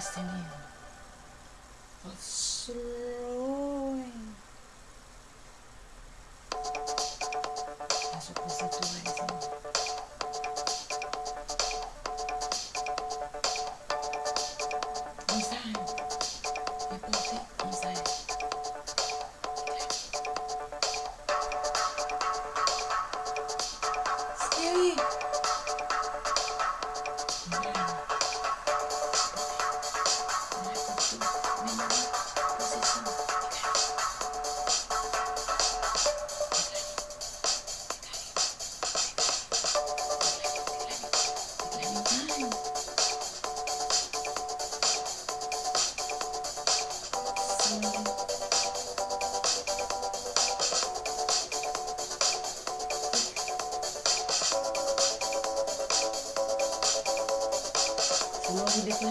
trust in you. But slowly. Hindi ko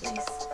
please.